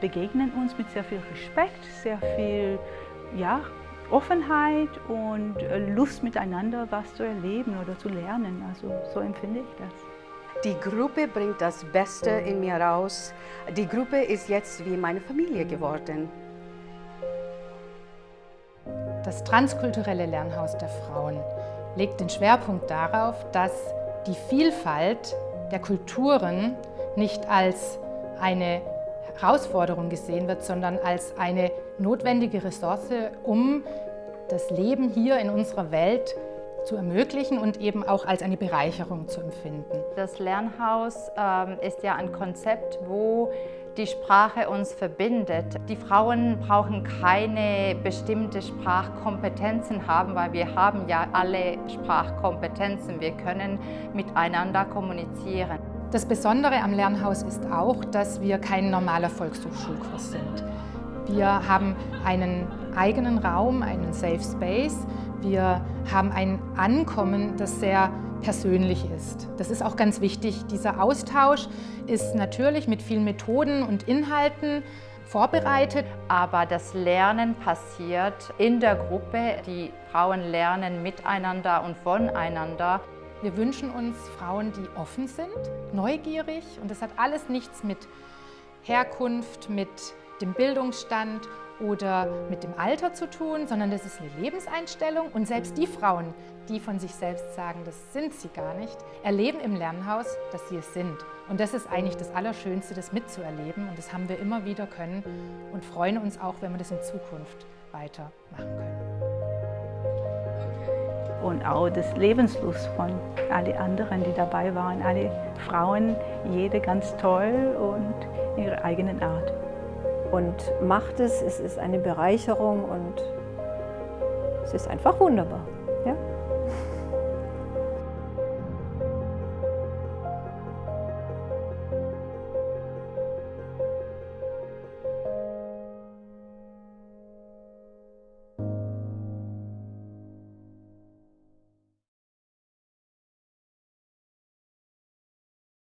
begegnen uns mit sehr viel Respekt, sehr viel ja, Offenheit und äh, Lust miteinander was zu erleben oder zu lernen. Also so empfinde ich das. Die Gruppe bringt das Beste in mir raus. Die Gruppe ist jetzt wie meine Familie geworden. Das transkulturelle Lernhaus der Frauen legt den Schwerpunkt darauf, dass die Vielfalt der Kulturen nicht als eine Herausforderung gesehen wird, sondern als eine notwendige Ressource, um das Leben hier in unserer Welt zu ermöglichen und eben auch als eine Bereicherung zu empfinden. Das Lernhaus ähm, ist ja ein Konzept, wo die Sprache uns verbindet. Die Frauen brauchen keine bestimmte Sprachkompetenzen haben, weil wir haben ja alle Sprachkompetenzen. Wir können miteinander kommunizieren. Das Besondere am Lernhaus ist auch, dass wir kein normaler Volkshochschulkurs sind. Wir haben einen eigenen Raum, einen Safe Space. Wir haben ein Ankommen, das sehr persönlich ist. Das ist auch ganz wichtig. Dieser Austausch ist natürlich mit vielen Methoden und Inhalten vorbereitet. Aber das Lernen passiert in der Gruppe. Die Frauen lernen miteinander und voneinander. Wir wünschen uns Frauen, die offen sind, neugierig und das hat alles nichts mit Herkunft, mit dem Bildungsstand oder mit dem Alter zu tun, sondern das ist eine Lebenseinstellung und selbst die Frauen, die von sich selbst sagen, das sind sie gar nicht, erleben im Lernhaus, dass sie es sind. Und das ist eigentlich das Allerschönste, das mitzuerleben und das haben wir immer wieder können und freuen uns auch, wenn wir das in Zukunft weitermachen können. Und auch das Lebenslust von allen anderen, die dabei waren, alle Frauen, jede ganz toll und ihre eigenen Art und macht es. Es ist eine Bereicherung und es ist einfach wunderbar.